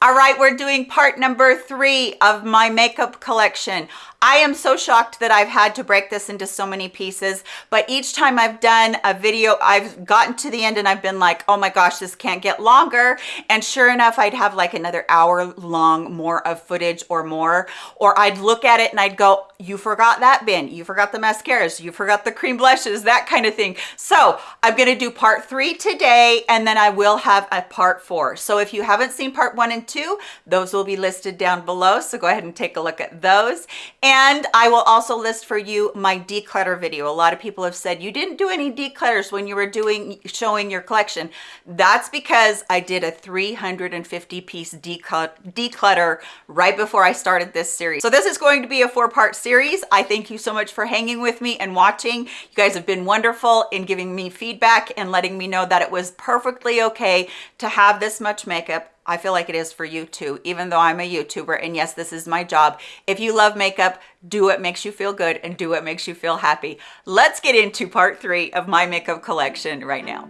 All right, we're doing part number three of my makeup collection. I am so shocked that I've had to break this into so many pieces, but each time I've done a video, I've gotten to the end and I've been like, oh my gosh, this can't get longer. And sure enough, I'd have like another hour long more of footage or more, or I'd look at it and I'd go, you forgot that bin, you forgot the mascaras, you forgot the cream blushes, that kind of thing. So I'm gonna do part three today, and then I will have a part four. So if you haven't seen part one and two, those will be listed down below. So go ahead and take a look at those. And I will also list for you my declutter video. A lot of people have said you didn't do any declutters when you were doing showing your collection. That's because I did a 350 piece declutter right before I started this series. So this is going to be a four part series. I thank you so much for hanging with me and watching. You guys have been wonderful in giving me feedback and letting me know that it was perfectly okay to have this much makeup I feel like it is for you too, even though I'm a YouTuber. And yes, this is my job. If you love makeup, do what makes you feel good and do what makes you feel happy. Let's get into part three of my makeup collection right now.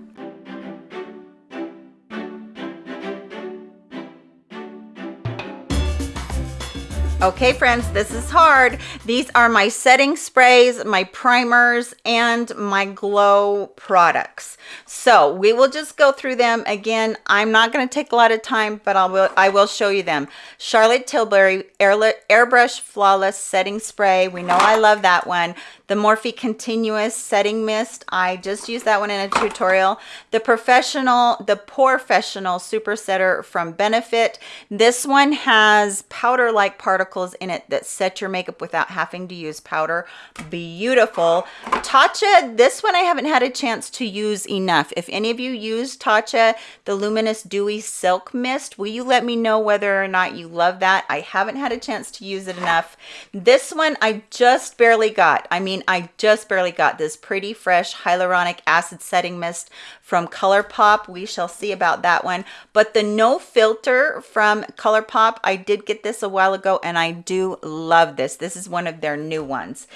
Okay, friends, this is hard. These are my setting sprays, my primers, and my glow products. So we will just go through them again. I'm not going to take a lot of time, but I will, I will show you them. Charlotte Tilbury Airbrush Flawless Setting Spray. We know I love that one the Morphe Continuous Setting Mist. I just used that one in a tutorial. The Professional, the Professional Super Setter from Benefit. This one has powder-like particles in it that set your makeup without having to use powder. Beautiful. Tatcha, this one I haven't had a chance to use enough. If any of you use Tatcha, the Luminous Dewy Silk Mist, will you let me know whether or not you love that? I haven't had a chance to use it enough. This one I just barely got. I mean, I just barely got this pretty fresh hyaluronic acid setting mist from ColourPop. We shall see about that one. But the no filter from ColourPop, I did get this a while ago and I do love this. This is one of their new ones.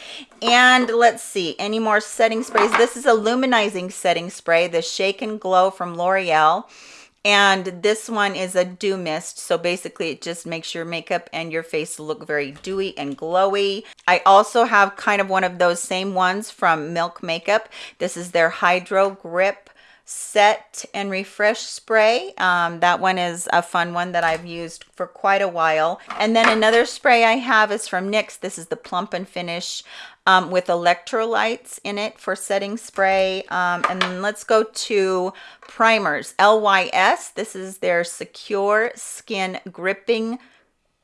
And let's see, any more setting sprays? This is a luminizing setting spray, the Shake and Glow from L'Oreal and this one is a dew mist so basically it just makes your makeup and your face look very dewy and glowy i also have kind of one of those same ones from milk makeup this is their hydro grip set and refresh spray um, that one is a fun one that I've used for quite a while and then another spray I have is from NYX this is the plump and finish um, with electrolytes in it for setting spray. Um, and let's go to primers. LYS, this is their Secure Skin Gripping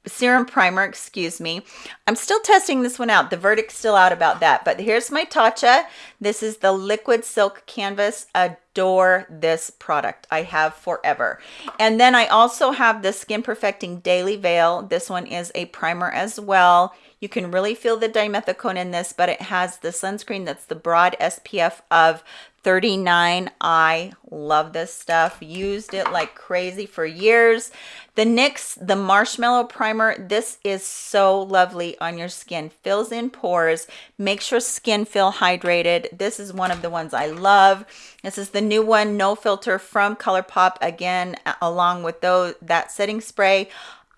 serum primer excuse me. I'm still testing this one out. The verdict's still out about that. But here's my tatcha. This is the liquid silk canvas. Adore this product. I have forever. And then i also have the skin perfecting daily veil. This one is a primer as well you can really feel the dimethicone in this, but it has the sunscreen that's the broad SPF of 39. I love this stuff. Used it like crazy for years. The NYX, the Marshmallow Primer, this is so lovely on your skin. Fills in pores, makes your skin feel hydrated. This is one of the ones I love. This is the new one, No Filter from ColourPop. Again, along with those that setting spray.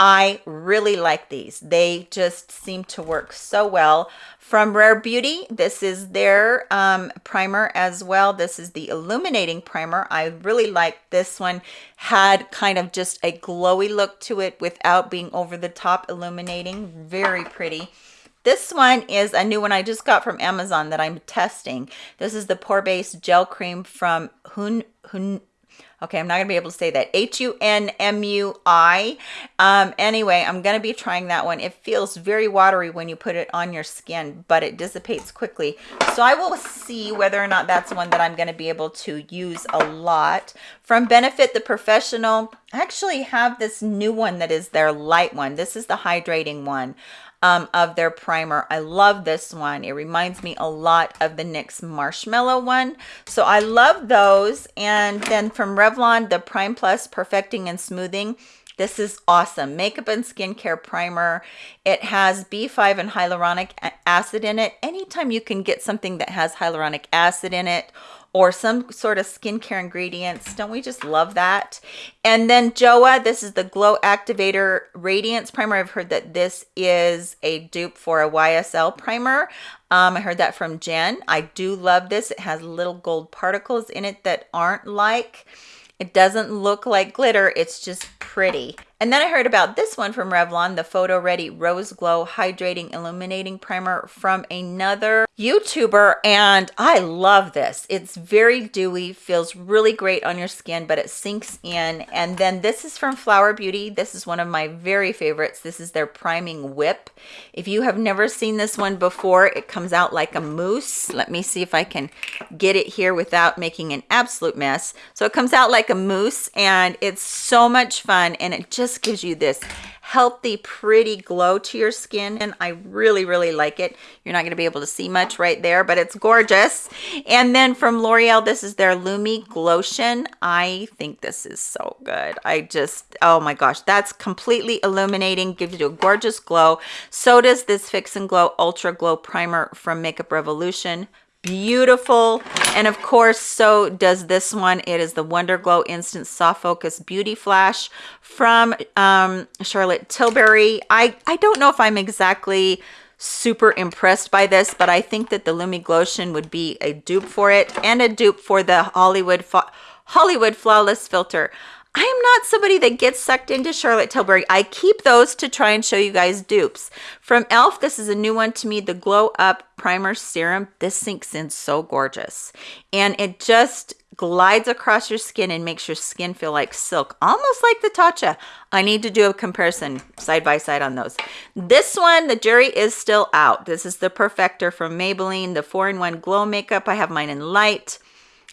I really like these. They just seem to work so well. From Rare Beauty, this is their um, primer as well. This is the illuminating primer. I really like this one. Had kind of just a glowy look to it without being over the top illuminating. Very pretty. This one is a new one I just got from Amazon that I'm testing. This is the Pore Base Gel Cream from Hun, Hun, Okay, I'm not going to be able to say that. H-U-N-M-U-I. Um, anyway, I'm going to be trying that one. It feels very watery when you put it on your skin, but it dissipates quickly. So I will see whether or not that's one that I'm going to be able to use a lot. From Benefit the Professional, I actually have this new one that is their light one. This is the hydrating one um, of their primer. I love this one. It reminds me a lot of the NYX Marshmallow one. So I love those. And then from Revlon, the Prime Plus Perfecting and Smoothing. This is awesome. Makeup and skincare primer. It has B5 and hyaluronic acid in it. Anytime you can get something that has hyaluronic acid in it or some sort of skincare ingredients. Don't we just love that? And then Joah, this is the Glow Activator Radiance Primer. I've heard that this is a dupe for a YSL primer. Um, I heard that from Jen. I do love this. It has little gold particles in it that aren't like, it doesn't look like glitter. It's just pretty. And then I heard about this one from Revlon, the Photo Ready Rose Glow Hydrating Illuminating Primer from another YouTuber. And I love this. It's very dewy, feels really great on your skin, but it sinks in. And then this is from Flower Beauty. This is one of my very favorites. This is their Priming Whip. If you have never seen this one before, it comes out like a mousse. Let me see if I can get it here without making an absolute mess. So it comes out like a mousse and it's so much fun and it just gives you this healthy, pretty glow to your skin. And I really, really like it. You're not going to be able to see much right there, but it's gorgeous. And then from L'Oreal, this is their Lumi Glotion. I think this is so good. I just, oh my gosh, that's completely illuminating, gives you a gorgeous glow. So does this Fix and Glow Ultra Glow Primer from Makeup Revolution beautiful. And of course so does this one. It is the wonder glow instant soft focus beauty flash from um, charlotte tilbury. I i don't know if i'm exactly super impressed by this but i think that the lumi glotion would be a dupe for it and a dupe for the hollywood hollywood flawless filter I am not somebody that gets sucked into Charlotte Tilbury. I keep those to try and show you guys dupes. From e.l.f., this is a new one to me, the Glow Up Primer Serum. This sinks in so gorgeous. And it just glides across your skin and makes your skin feel like silk, almost like the Tatcha. I need to do a comparison side by side on those. This one, the jury is still out. This is the Perfector from Maybelline, the 4-in-1 Glow Makeup. I have mine in light.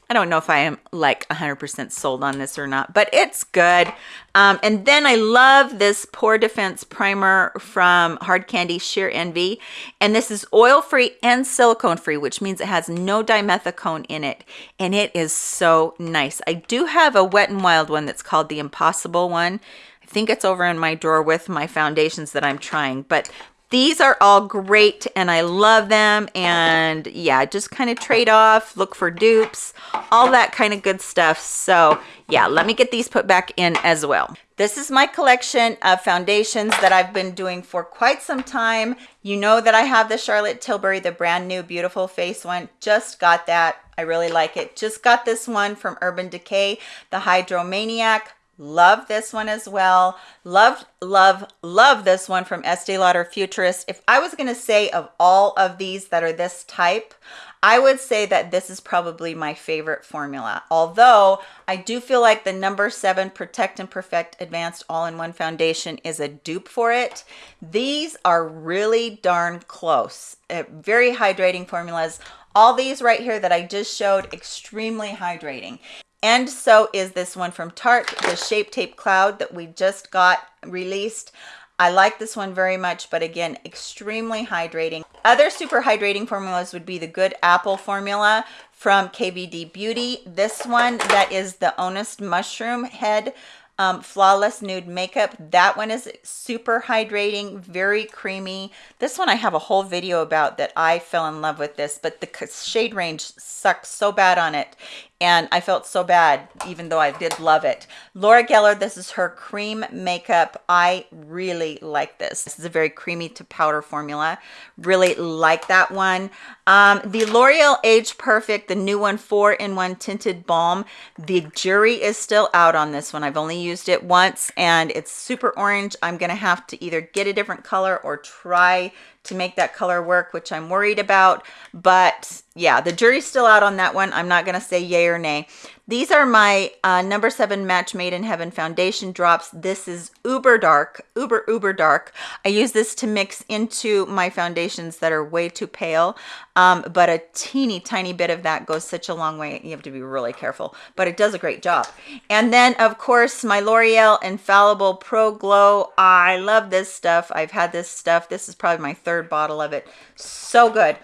I don't know if I am like 100% sold on this or not, but it's good. Um, and then I love this Pore Defense Primer from Hard Candy Sheer Envy. And this is oil-free and silicone-free, which means it has no dimethicone in it. And it is so nice. I do have a Wet n Wild one that's called the Impossible one. I think it's over in my drawer with my foundations that I'm trying, but these are all great and I love them. And yeah, just kind of trade off, look for dupes, all that kind of good stuff. So yeah, let me get these put back in as well. This is my collection of foundations that I've been doing for quite some time. You know that I have the Charlotte Tilbury, the brand new beautiful face one. Just got that. I really like it. Just got this one from Urban Decay, the Hydromaniac Love this one as well. Love, love, love this one from Estee Lauder Futurist. If I was going to say of all of these that are this type, I would say that this is probably my favorite formula. Although I do feel like the number seven Protect and Perfect Advanced All-in-One Foundation is a dupe for it. These are really darn close. Uh, very hydrating formulas. All these right here that I just showed, extremely hydrating. And so is this one from Tarte, the Shape Tape Cloud that we just got released. I like this one very much, but again, extremely hydrating. Other super hydrating formulas would be the Good Apple formula from KVD Beauty. This one that is the Honest Mushroom Head um, Flawless Nude Makeup. That one is super hydrating, very creamy. This one I have a whole video about that I fell in love with this, but the shade range sucks so bad on it and I felt so bad even though I did love it. Laura Geller, this is her cream makeup. I really like this. This is a very creamy to powder formula. Really like that one. Um, the L'Oreal Age Perfect, the new one, four-in-one tinted balm. The jury is still out on this one. I've only used it once and it's super orange. I'm gonna have to either get a different color or try to make that color work, which I'm worried about. But yeah, the jury's still out on that one. I'm not going to say yay or nay. These are my uh, number seven Match Made in Heaven foundation drops. This is uber dark, uber, uber dark. I use this to mix into my foundations that are way too pale. Um, but a teeny tiny bit of that goes such a long way. You have to be really careful, but it does a great job. And then of course, my L'Oreal Infallible Pro Glow. I love this stuff. I've had this stuff. This is probably my third bottle of it. So good.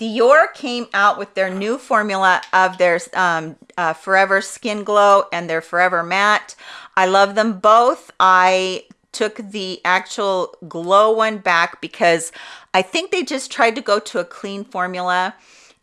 Dior came out with their new formula of their um, uh, Forever Skin Glow and their Forever Matte. I love them both. I took the actual glow one back because I think they just tried to go to a clean formula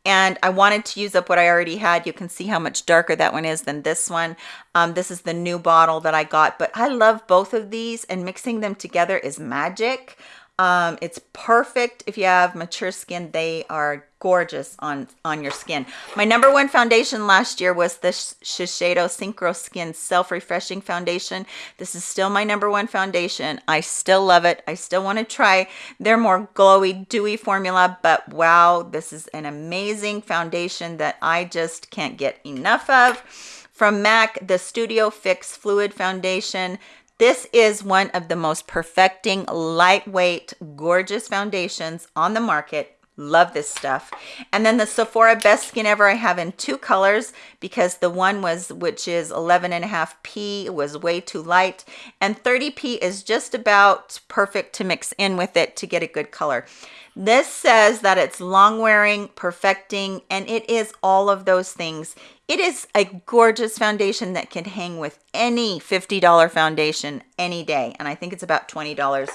and I wanted to use up what I already had. You can see how much darker that one is than this one. Um, this is the new bottle that I got, but I love both of these and mixing them together is magic. Um, it's perfect if you have mature skin. They are gorgeous on, on your skin. My number one foundation last year was the Shiseido Synchro Skin Self-Refreshing Foundation. This is still my number one foundation. I still love it. I still want to try their more glowy, dewy formula, but wow, this is an amazing foundation that I just can't get enough of. From MAC, the Studio Fix Fluid Foundation. This is one of the most perfecting, lightweight, gorgeous foundations on the market. Love this stuff. And then the Sephora Best Skin Ever I have in two colors because the one was, which is 11 and a half P was way too light. And 30P is just about perfect to mix in with it to get a good color. This says that it's long wearing, perfecting, and it is all of those things. It is a gorgeous foundation that can hang with any $50 foundation any day. And I think it's about $20.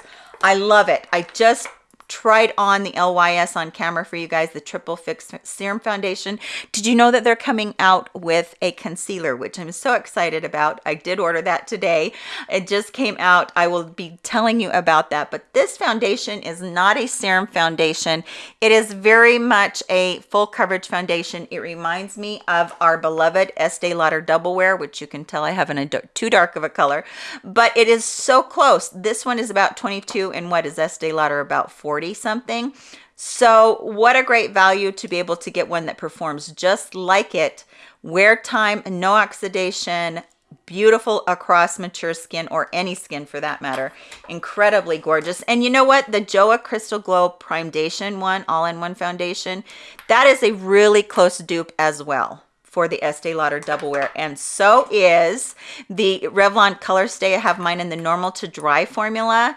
I love it. I just tried on the LYS on camera for you guys, the Triple Fix Serum Foundation. Did you know that they're coming out with a concealer, which I'm so excited about. I did order that today. It just came out. I will be telling you about that. But this foundation is not a serum foundation. It is very much a full coverage foundation. It reminds me of our beloved Estee Lauder Double Wear, which you can tell I have in a too dark of a color, but it is so close. This one is about 22 and what is Estee Lauder about 40? 40 something. So what a great value to be able to get one that performs just like it. Wear time, no oxidation, beautiful across mature skin or any skin for that matter incredibly gorgeous and you know what the joah crystal glow primedation one all-in-one foundation that is a really close dupe as well for the Estee Lauder Double Wear. And so is the Revlon Color Stay. I have mine in the normal to dry formula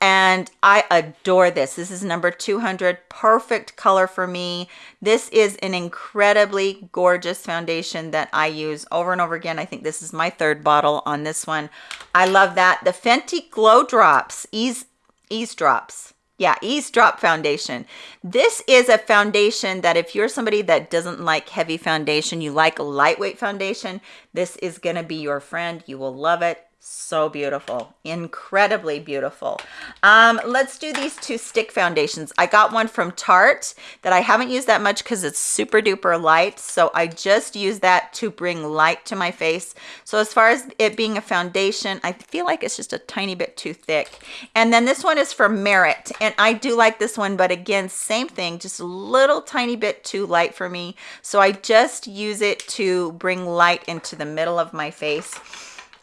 and I adore this. This is number 200, perfect color for me. This is an incredibly gorgeous foundation that I use over and over again. I think this is my third bottle on this one. I love that. The Fenty Glow Drops, Ease, Ease Drops. Yeah, Ease Drop Foundation. This is a foundation that if you're somebody that doesn't like heavy foundation, you like lightweight foundation, this is to be your friend. You will love it so beautiful. Incredibly beautiful. Um let's do these two stick foundations. I got one from tarte that i haven't used that much because it's super duper light so i just use that to bring light to my face. So as far as it being a foundation i feel like it's just a tiny bit too thick. And then this one is for merit and i do like this one but again same thing just a little tiny bit too light for me. So i just use it to bring light into the middle of my face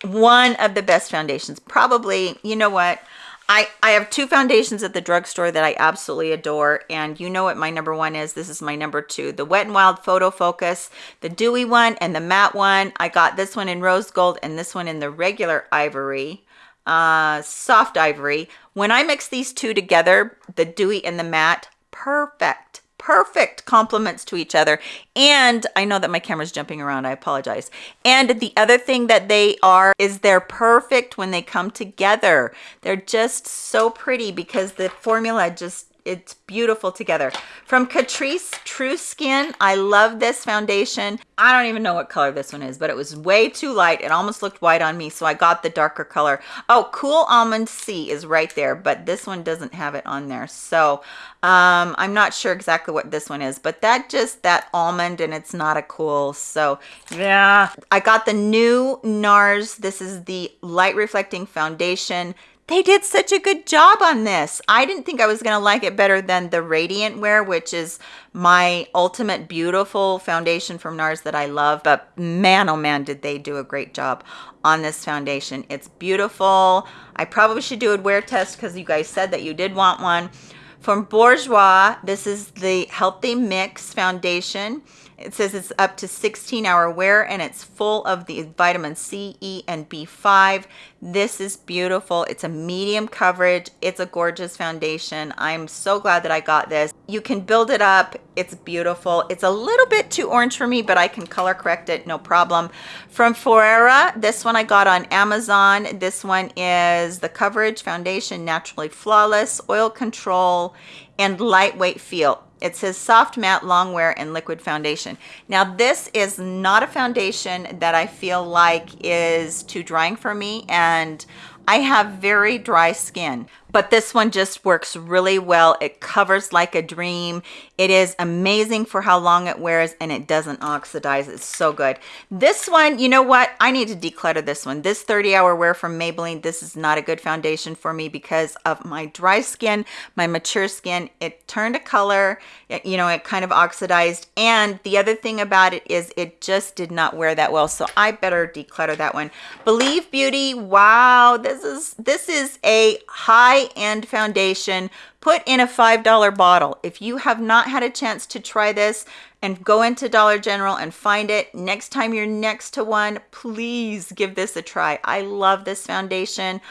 one of the best foundations. Probably you know what? I, I have two foundations at the drugstore that I absolutely adore and you know what my number one is? This is my number two. The wet and wild photo focus the dewy one and the matte one. I got this one in rose gold and this one in the regular ivory uh soft ivory. When I mix these two together the dewy and the matte perfect perfect complements to each other. And i know that my camera's jumping around i apologize. And the other thing that they are is they're perfect when they come together. They're just so pretty because the formula just it's beautiful together. From catrice true skin i love this foundation. I don't even know what color this one is but it was way too light. It almost looked white on me so i got the darker color. Oh cool almond c is right there but this one doesn't have it on there. So um i'm not sure exactly what this one is but that just that almond and it's not a cool so yeah. I got the new nars. This is the light reflecting foundation they did such a good job on this. I didn't think I was going to like it better than the Radiant Wear, which is my ultimate beautiful foundation from NARS that I love. But man, oh man, did they do a great job on this foundation. It's beautiful. I probably should do a wear test because you guys said that you did want one. From Bourjois, this is the Healthy Mix Foundation. It says it's up to 16 hour wear and it's full of the vitamin C, E, and B5. This is beautiful. It's a medium coverage. It's a gorgeous foundation. I'm so glad that I got this. You can build it up. It's beautiful. It's a little bit too orange for me, but I can color correct it, no problem. From Forera, this one I got on Amazon. This one is the Coverage Foundation Naturally Flawless Oil Control and Lightweight Feel it says soft matte long wear and liquid foundation. Now this is not a foundation that i feel like is too drying for me and I have very dry skin, but this one just works really well. It covers like a dream. It is amazing for how long it wears and it doesn't oxidize. It's so good. This one, you know what? I need to declutter this one. This 30 hour wear from Maybelline, this is not a good foundation for me because of my dry skin, my mature skin. It turned a color, it, you know, it kind of oxidized. And the other thing about it is it just did not wear that well. So I better declutter that one. Believe Beauty, wow, this is this is a high-end foundation put in a $5 bottle. If you have not had a chance to try this and go into Dollar General and find it, next time you're next to one, please give this a try. I love this foundation.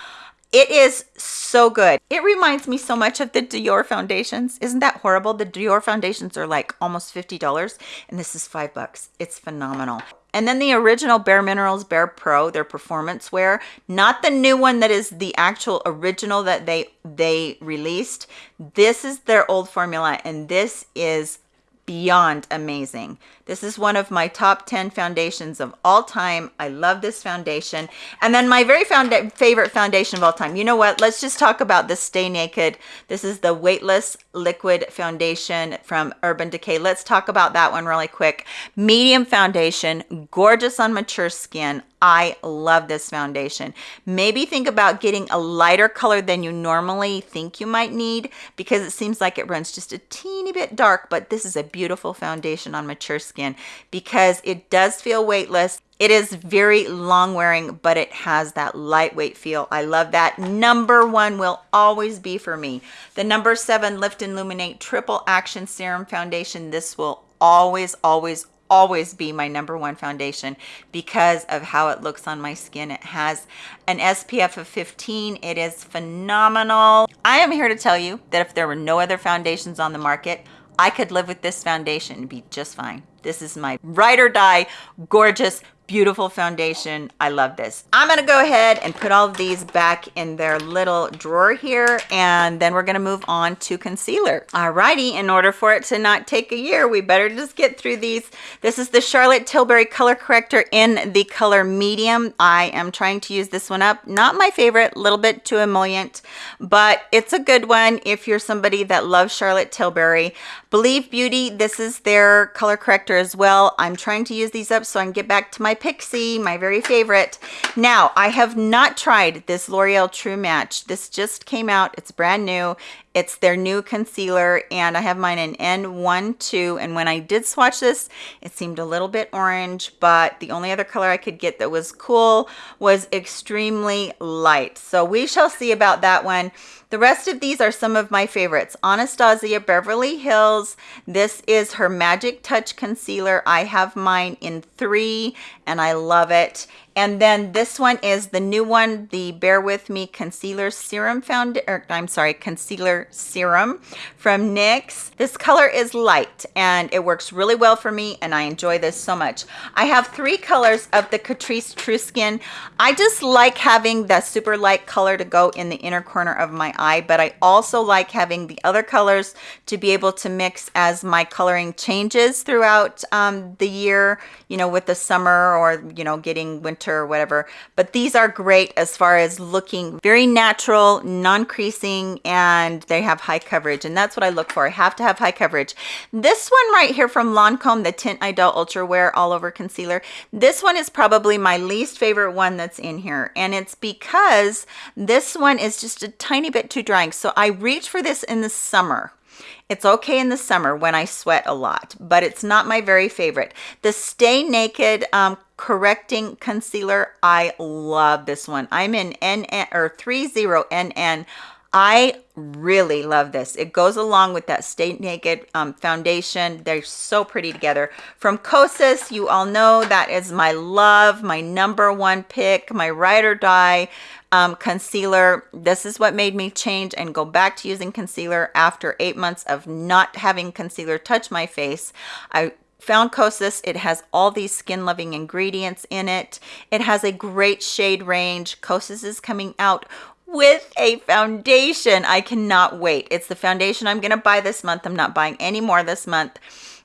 It is so good. It reminds me so much of the Dior foundations. Isn't that horrible? The Dior foundations are like almost $50 and this is five bucks. It's phenomenal. And then the original Bare Minerals Bare Pro, their performance wear, not the new one that is the actual original that they they released. This is their old formula and this is beyond amazing. This is one of my top 10 foundations of all time. I love this foundation. And then my very found favorite foundation of all time. You know what? Let's just talk about the Stay Naked. This is the Weightless Liquid Foundation from Urban Decay. Let's talk about that one really quick. Medium foundation, gorgeous on mature skin. I love this foundation. Maybe think about getting a lighter color than you normally think you might need because it seems like it runs just a teeny bit dark, but this is a beautiful foundation on mature skin because it does feel weightless. It is very long wearing, but it has that lightweight feel. I love that. Number one will always be for me. The number seven Lift and Illuminate Triple Action Serum Foundation. This will always, always, always be my number one foundation because of how it looks on my skin. It has an SPF of 15. It is phenomenal. I am here to tell you that if there were no other foundations on the market, I could live with this foundation and be just fine. This is my ride or die, gorgeous, beautiful foundation. I love this. I'm gonna go ahead and put all of these back in their little drawer here, and then we're gonna move on to concealer. Alrighty, in order for it to not take a year, we better just get through these. This is the Charlotte Tilbury Color Corrector in the color medium. I am trying to use this one up. Not my favorite, a little bit too emollient, but it's a good one if you're somebody that loves Charlotte Tilbury. Believe Beauty, this is their color corrector as well. I'm trying to use these up so I can get back to my Pixie, my very favorite. Now, I have not tried this L'Oreal True Match. This just came out. It's brand new. It's their new concealer and I have mine in N12 and when I did swatch this, it seemed a little bit orange, but the only other color I could get that was cool was extremely light. So we shall see about that one. The rest of these are some of my favorites. Anastasia Beverly Hills. This is her Magic Touch Concealer. I have mine in three and I love it. And then this one is the new one, the Bear With Me Concealer Serum Found, or I'm sorry, Concealer Serum from NYX. This color is light and it works really well for me and I enjoy this so much. I have three colors of the Catrice True Skin. I just like having the super light color to go in the inner corner of my eye, but I also like having the other colors to be able to mix as my coloring changes throughout um, the year, you know, with the summer or, you know, getting winter or whatever. But these are great as far as looking very natural, non-creasing, and they have high coverage. And that's what I look for. I have to have high coverage. This one right here from Lancome, the Teint Idole Ultra Wear All Over Concealer. This one is probably my least favorite one that's in here. And it's because this one is just a tiny bit too drying. So I reach for this in the summer it's okay in the summer when I sweat a lot, but it's not my very favorite. The Stay Naked um, Correcting Concealer, I love this one. I'm in NN or 30NN. I really love this. It goes along with that Stay Naked um, foundation. They're so pretty together. From Kosas, you all know that is my love, my number one pick, my ride or die um, concealer. This is what made me change and go back to using concealer after eight months of not having concealer touch my face. I found Kosas. It has all these skin loving ingredients in it. It has a great shade range. Kosas is coming out with a foundation. I cannot wait. It's the foundation I'm going to buy this month. I'm not buying any more this month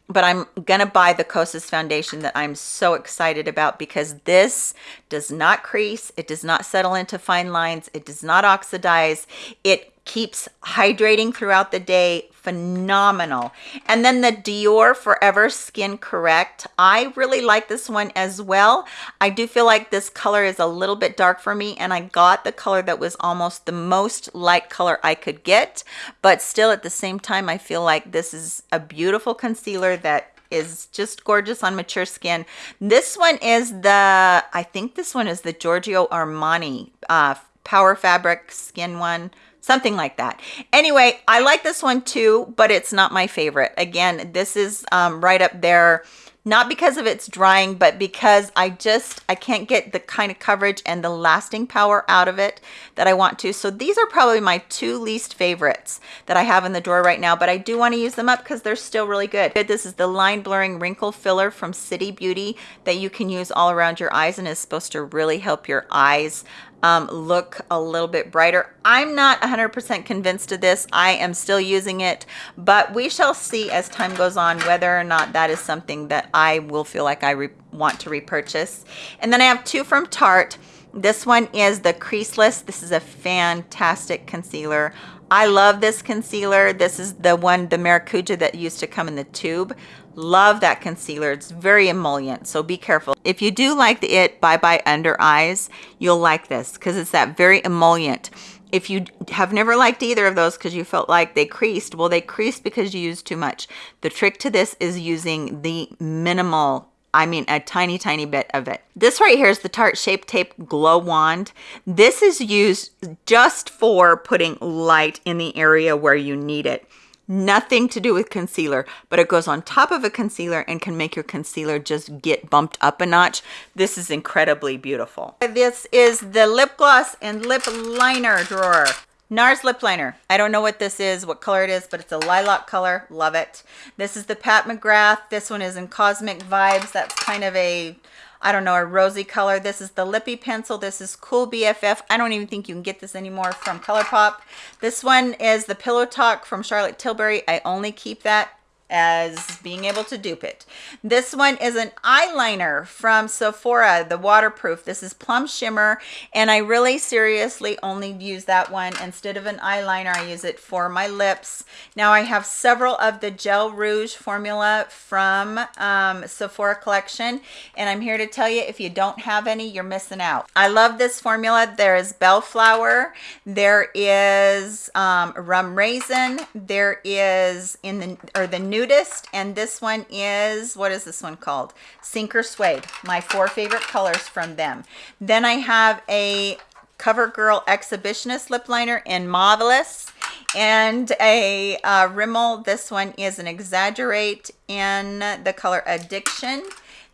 but I'm going to buy the Kosas foundation that I'm so excited about because this does not crease. It does not settle into fine lines. It does not oxidize. It keeps hydrating throughout the day. Phenomenal. And then the dior forever skin correct. I really like this one as well. I do feel like this color is a little bit dark for me and i got the color that was almost the most light color i could get. But still at the same time i feel like this is a beautiful concealer that is just gorgeous on mature skin. This one is the, I think this one is the Giorgio Armani uh, Power Fabric Skin one something like that. Anyway i like this one too but it's not my favorite. Again this is um, right up there not because of its drying but because i just i can't get the kind of coverage and the lasting power out of it that i want to. So these are probably my two least favorites that i have in the drawer right now but i do want to use them up because they're still really good. This is the line blurring wrinkle filler from city beauty that you can use all around your eyes and is supposed to really help your eyes um, look a little bit brighter. I'm not 100% convinced of this. I am still using it, but we shall see as time goes on whether or not that is something that I will feel like I want to repurchase. And then I have two from Tarte. This one is the Creaseless. This is a fantastic concealer. I love this concealer. This is the one, the Maracuja that used to come in the tube. Love that concealer. It's very emollient, so be careful. If you do like the It Bye Bye Under Eyes, you'll like this because it's that very emollient. If you have never liked either of those because you felt like they creased, well, they creased because you used too much. The trick to this is using the minimal I mean a tiny, tiny bit of it. This right here is the Tarte Shape Tape Glow Wand. This is used just for putting light in the area where you need it nothing to do with concealer, but it goes on top of a concealer and can make your concealer just get bumped up a notch. This is incredibly beautiful. This is the lip gloss and lip liner drawer. NARS lip liner. I don't know what this is, what color it is, but it's a lilac color. Love it. This is the Pat McGrath. This one is in Cosmic Vibes. That's kind of a I don't know, a rosy color. This is the Lippy Pencil. This is Cool BFF. I don't even think you can get this anymore from ColourPop. This one is the Pillow Talk from Charlotte Tilbury. I only keep that as being able to dupe it. This one is an eyeliner from Sephora, the waterproof. This is Plum Shimmer, and I really seriously only use that one. Instead of an eyeliner, I use it for my lips. Now I have several of the Gel Rouge formula from um, Sephora collection, and I'm here to tell you, if you don't have any, you're missing out. I love this formula. There is Bellflower, there is um, Rum Raisin, there is in the, or the new nudist and this one is what is this one called sink or suede my four favorite colors from them then i have a covergirl exhibitionist lip liner in marvelous and a uh, rimmel this one is an exaggerate in the color addiction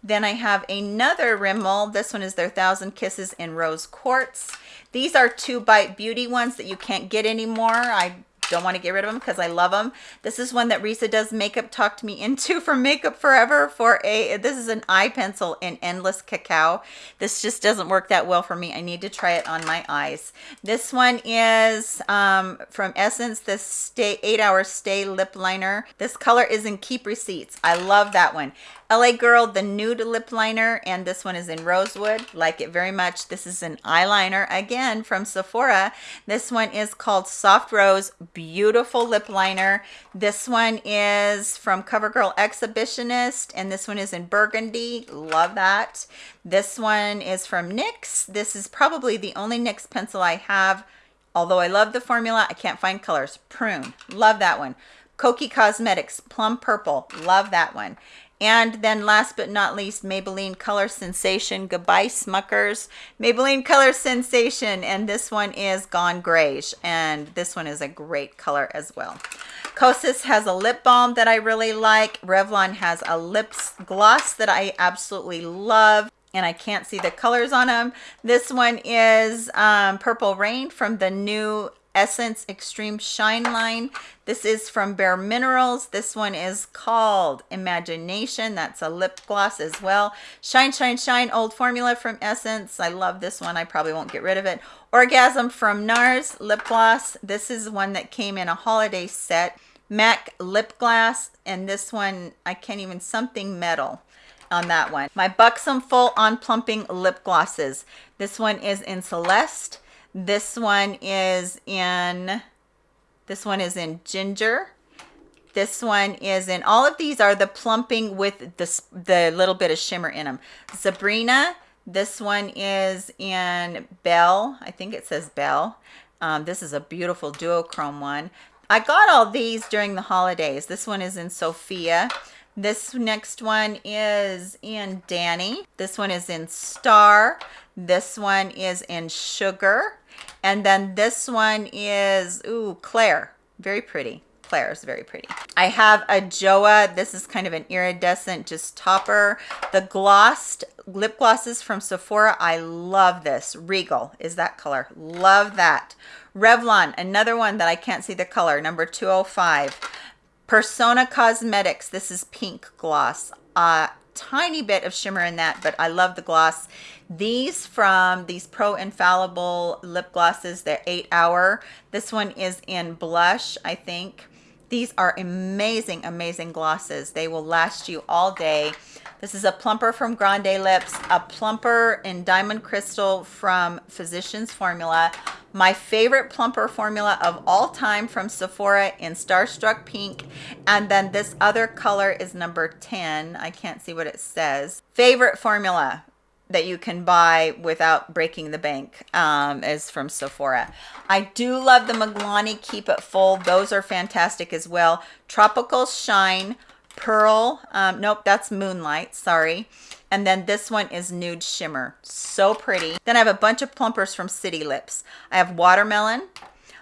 then I have another Rimmel. This one is their Thousand Kisses in Rose Quartz. These are two Bite Beauty ones that you can't get anymore. I don't want to get rid of them because I love them. This is one that Risa does makeup talked me into for Makeup Forever for a, this is an eye pencil in Endless Cacao. This just doesn't work that well for me. I need to try it on my eyes. This one is um, from Essence, the Stay 8 Hour Stay Lip Liner. This color is in Keep Receipts. I love that one. LA Girl, the nude lip liner, and this one is in Rosewood. Like it very much. This is an eyeliner, again, from Sephora. This one is called Soft Rose, beautiful lip liner. This one is from CoverGirl Exhibitionist, and this one is in Burgundy. Love that. This one is from NYX. This is probably the only NYX pencil I have. Although I love the formula, I can't find colors. Prune, love that one. Kokie Cosmetics, Plum Purple, love that one. And then last but not least, Maybelline Color Sensation. Goodbye, Smuckers. Maybelline Color Sensation. And this one is Gone Grayish. And this one is a great color as well. Kosas has a lip balm that I really like. Revlon has a lip gloss that I absolutely love and I can't see the colors on them. This one is um, Purple Rain from the new Essence Extreme Shine line. This is from Bare Minerals. This one is called Imagination. That's a lip gloss as well. Shine, Shine, Shine, old formula from Essence. I love this one. I probably won't get rid of it. Orgasm from NARS lip gloss. This is one that came in a holiday set. MAC lip gloss. And this one, I can't even, something metal on that one. My Buxom Full On Plumping Lip Glosses. This one is in Celeste. This one is in, this one is in Ginger. This one is in, all of these are the plumping with the, the little bit of shimmer in them. Sabrina, this one is in Belle. I think it says Belle. Um, this is a beautiful duochrome one. I got all these during the holidays. This one is in Sophia. This next one is in Danny. This one is in Star. This one is in Sugar. And then this one is, ooh, Claire. Very pretty. Claire is very pretty. I have a Joah. This is kind of an iridescent just topper. The glossed lip glosses from Sephora. I love this. Regal is that color. Love that. Revlon, another one that I can't see the color, number 205. Persona Cosmetics. This is pink gloss. A tiny bit of shimmer in that, but I love the gloss. These from these Pro Infallible lip glosses, they're eight hour. This one is in blush, I think. These are amazing, amazing glosses. They will last you all day. This is a plumper from Grande Lips, a plumper in Diamond Crystal from Physicians Formula. My favorite plumper formula of all time from Sephora in Starstruck Pink. And then this other color is number 10. I can't see what it says. Favorite formula that you can buy without breaking the bank um, is from Sephora. I do love the Milani Keep It Full. Those are fantastic as well. Tropical Shine, Pearl. Um, nope, that's Moonlight. Sorry. And then this one is Nude Shimmer. So pretty. Then I have a bunch of plumpers from City Lips. I have Watermelon.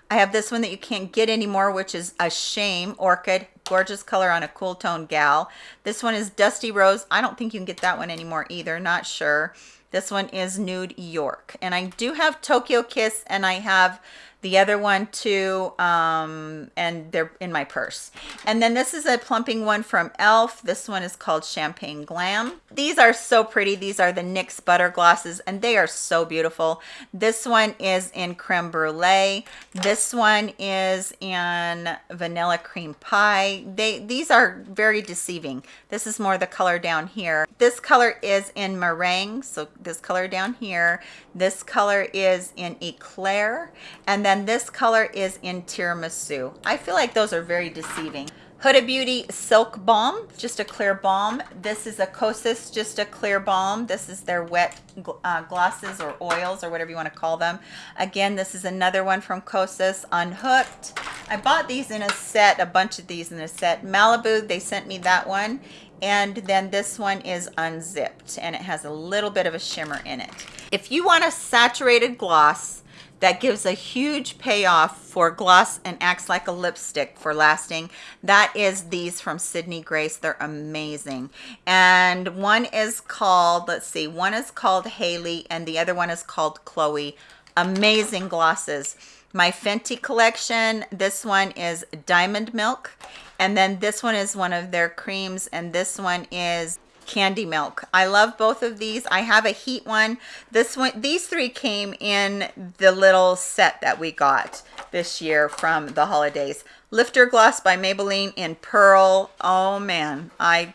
I have this one that you can't get anymore, which is a shame. Orchid, gorgeous color on a cool tone gal. This one is Dusty Rose. I don't think you can get that one anymore either. Not sure. This one is Nude York. And I do have Tokyo Kiss and I have the other one too um, and they're in my purse. And then this is a plumping one from elf this one is called champagne glam. These are so pretty. These are the nyx butter glosses and they are so beautiful. This one is in creme brulee. This one is in vanilla cream pie. They these are very deceiving. This is more the color down here. This color is in meringue so this color down here. This color is in eclair. And then then this color is in tiramisu i feel like those are very deceiving Huda Beauty Silk Balm, just a clear balm. This is a Kosas, just a clear balm. This is their wet uh, glosses or oils or whatever you want to call them. Again, this is another one from Kosas, Unhooked. I bought these in a set, a bunch of these in a set. Malibu, they sent me that one. And then this one is unzipped and it has a little bit of a shimmer in it. If you want a saturated gloss, that gives a huge payoff for gloss and acts like a lipstick for lasting. That is these from sydney grace. They're amazing. And one is called let's see one is called haley and the other one is called chloe. Amazing glosses. My fenty collection this one is diamond milk. And then this one is one of their creams. And this one is candy milk i love both of these i have a heat one this one these three came in the little set that we got this year from the holidays lifter gloss by maybelline in pearl oh man i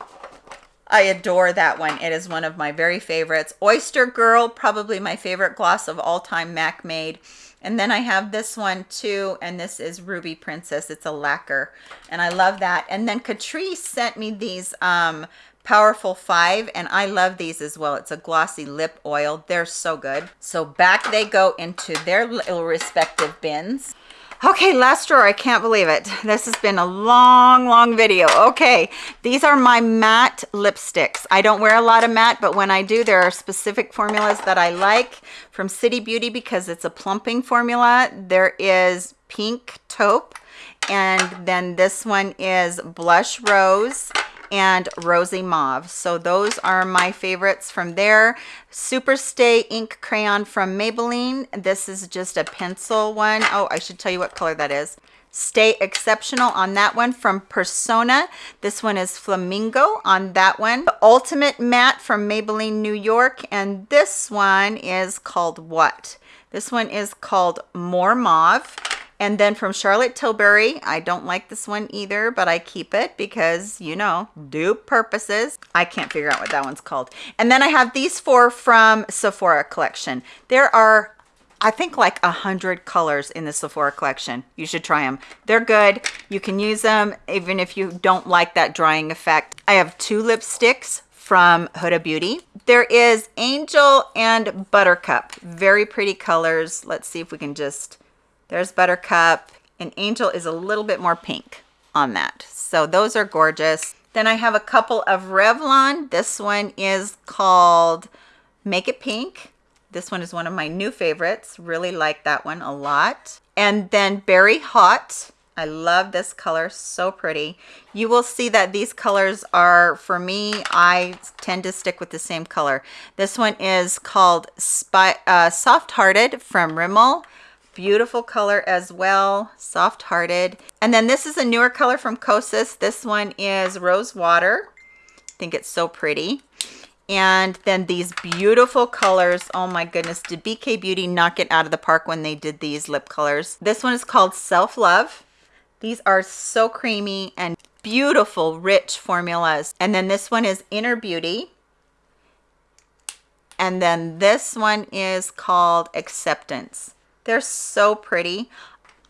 I adore that one. It is one of my very favorites. Oyster Girl, probably my favorite gloss of all time MAC made. And then I have this one too, and this is Ruby Princess. It's a lacquer, and I love that. And then Catrice sent me these um, powerful five and i love these as well. It's a glossy lip oil. They're so good. So back they go into their little respective bins. Okay last drawer. I can't believe it. This has been a long long video. Okay these are my matte lipsticks. I don't wear a lot of matte but when i do there are specific formulas that i like. From city beauty because it's a plumping formula there is pink taupe and then this one is blush rose and Rosy Mauve. So those are my favorites from there. Super Stay Ink Crayon from Maybelline. This is just a pencil one. Oh, I should tell you what color that is. Stay Exceptional on that one from Persona. This one is Flamingo on that one. The Ultimate Matte from Maybelline New York. And this one is called what? This one is called More Mauve. And then from Charlotte Tilbury, I don't like this one either, but I keep it because, you know, dupe purposes. I can't figure out what that one's called. And then I have these four from Sephora collection. There are I think like a hundred colors in the Sephora collection. You should try them. They're good. You can use them even if you don't like that drying effect. I have two lipsticks from Huda Beauty. There is Angel and Buttercup. Very pretty colors. Let's see if we can just there's Buttercup and Angel is a little bit more pink on that. So those are gorgeous. Then I have a couple of Revlon. This one is called Make It Pink. This one is one of my new favorites. Really like that one a lot. And then Berry Hot. I love this color, so pretty. You will see that these colors are, for me, I tend to stick with the same color. This one is called Spy, uh, Soft Hearted from Rimmel beautiful color as well soft hearted and then this is a newer color from kosas. This one is rose water. I think it's so pretty. And then these beautiful colors. Oh my goodness did bk beauty knock it out of the park when they did these lip colors? This one is called self love these are so creamy and beautiful rich formulas. And then this one is inner beauty. And then this one is called acceptance they're so pretty.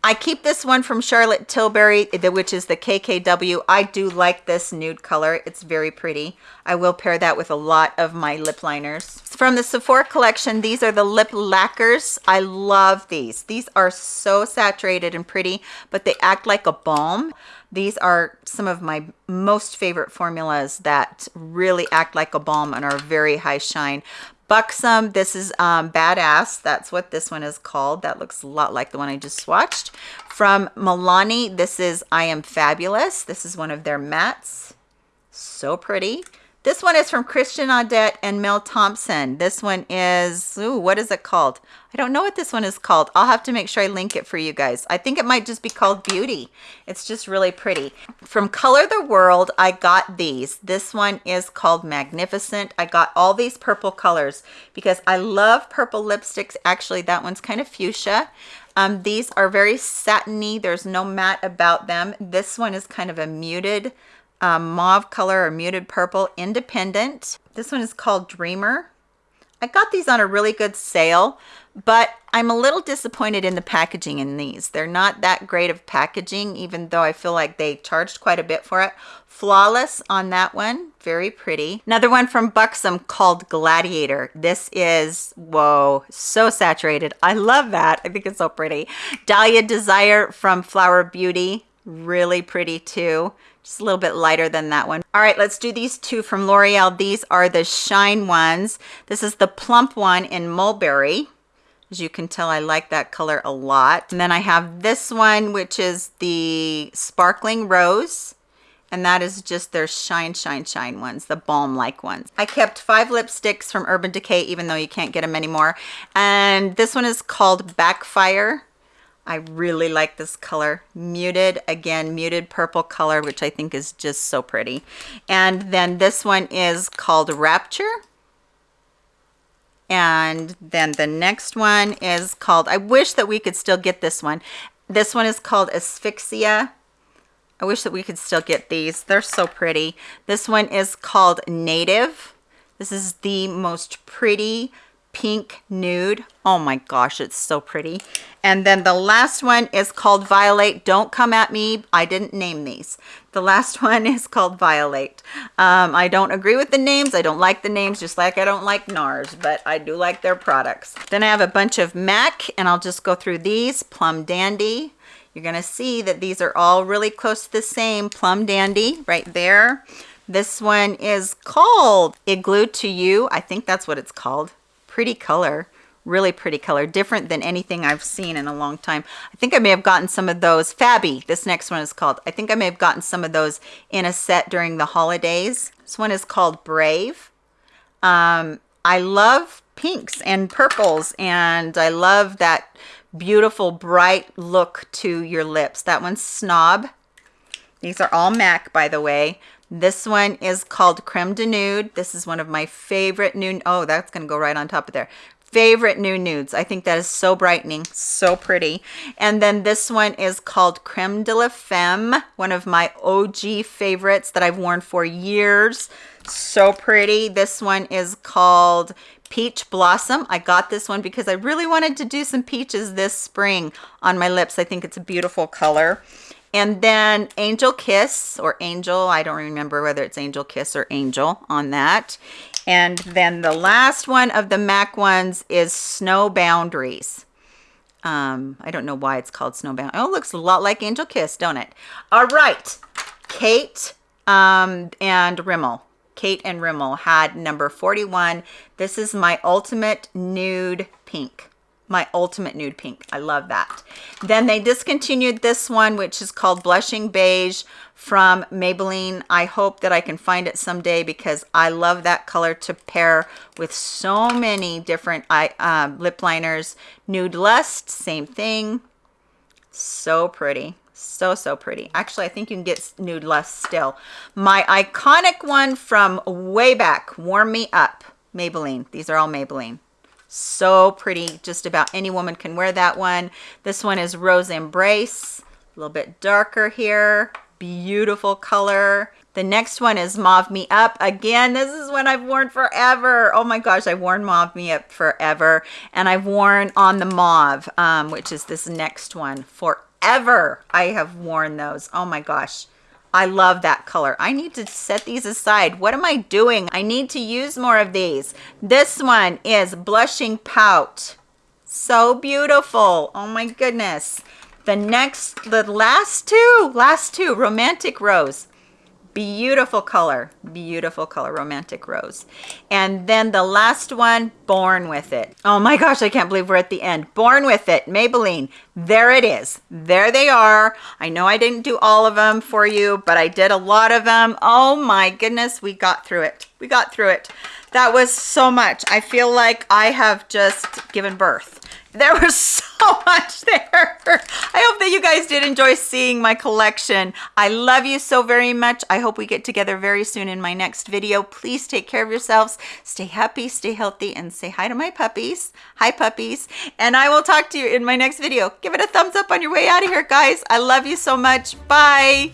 I keep this one from Charlotte Tilbury, which is the KKW. I do like this nude color. It's very pretty. I will pair that with a lot of my lip liners. From the Sephora collection, these are the lip lacquers. I love these. These are so saturated and pretty, but they act like a balm. These are some of my most favorite formulas that really act like a balm and are very high shine. Buxom, this is um, Badass. That's what this one is called. That looks a lot like the one I just swatched. From Milani, this is I Am Fabulous. This is one of their mattes. So pretty. This one is from Christian Audette and Mel Thompson. This one is, ooh, what is it called? I don't know what this one is called. I'll have to make sure I link it for you guys. I think it might just be called Beauty. It's just really pretty. From Color the World, I got these. This one is called Magnificent. I got all these purple colors because I love purple lipsticks. Actually, that one's kind of fuchsia. Um, these are very satiny. There's no matte about them. This one is kind of a muted um, mauve color or muted purple independent. This one is called dreamer. I got these on a really good sale but i'm a little disappointed in the packaging in these. They're not that great of packaging even though i feel like they charged quite a bit for it. Flawless on that one very pretty. Another one from buxom called gladiator. This is whoa so saturated. I love that. I think it's so pretty. Dahlia desire from flower beauty really pretty too just a little bit lighter than that one. All right, let's do these two from L'Oreal. These are the Shine ones. This is the plump one in Mulberry. As you can tell, I like that color a lot. And then I have this one, which is the Sparkling Rose. And that is just their Shine, Shine, Shine ones, the balm-like ones. I kept five lipsticks from Urban Decay, even though you can't get them anymore. And this one is called Backfire. I really like this color. Muted, again, muted purple color, which I think is just so pretty. And then this one is called Rapture. And then the next one is called, I wish that we could still get this one. This one is called Asphyxia. I wish that we could still get these. They're so pretty. This one is called Native. This is the most pretty pink nude. Oh my gosh, it's so pretty. And then the last one is called Violate. Don't come at me. I didn't name these. The last one is called Violate. Um, I don't agree with the names. I don't like the names, just like I don't like NARS, but I do like their products. Then I have a bunch of MAC, and I'll just go through these. Plum Dandy. You're going to see that these are all really close to the same. Plum Dandy right there. This one is called Igloo to You. I think that's what it's called pretty color Really pretty color, different than anything I've seen in a long time. I think I may have gotten some of those, Fabby, this next one is called. I think I may have gotten some of those in a set during the holidays. This one is called Brave. Um, I love pinks and purples and I love that beautiful bright look to your lips. That one's Snob. These are all MAC, by the way. This one is called Creme de Nude. This is one of my favorite nude. Oh, that's going to go right on top of there. Favorite new nudes. I think that is so brightening, so pretty. And then this one is called Creme de la Femme, one of my OG favorites that I've worn for years. So pretty. This one is called Peach Blossom. I got this one because I really wanted to do some peaches this spring on my lips. I think it's a beautiful color. And then Angel Kiss or Angel, I don't remember whether it's Angel Kiss or Angel on that. And then the last one of the MAC ones is Snow Boundaries. Um, I don't know why it's called Snow Boundaries. Oh, it looks a lot like Angel Kiss, don't it? All right, Kate um, and Rimmel. Kate and Rimmel had number 41. This is my ultimate nude pink my ultimate nude pink. I love that. Then they discontinued this one, which is called Blushing Beige from Maybelline. I hope that I can find it someday because I love that color to pair with so many different eye, uh, lip liners. Nude Lust, same thing. So pretty. So, so pretty. Actually, I think you can get Nude Lust still. My iconic one from way back, Warm Me Up, Maybelline. These are all Maybelline so pretty just about any woman can wear that one. This one is rose embrace a little bit darker here beautiful color. The next one is mauve me up. Again this is one i've worn forever. Oh my gosh i've worn mauve me up forever and i've worn on the mauve um, which is this next one. Forever i have worn those. Oh my gosh I love that color. I need to set these aside. What am I doing? I need to use more of these. This one is Blushing Pout. So beautiful. Oh my goodness. The next, the last two, last two, Romantic Rose beautiful color beautiful color romantic rose. And then the last one born with it. Oh my gosh i can't believe we're at the end. Born with it maybelline. There it is. There they are. I know i didn't do all of them for you but i did a lot of them oh my goodness we got through it. We got through it. That was so much. I feel like i have just given birth there was so much there. I hope that you guys did enjoy seeing my collection. I love you so very much. I hope we get together very soon in my next video. Please take care of yourselves. Stay happy, stay healthy, and say hi to my puppies. Hi, puppies. And I will talk to you in my next video. Give it a thumbs up on your way out of here, guys. I love you so much. Bye.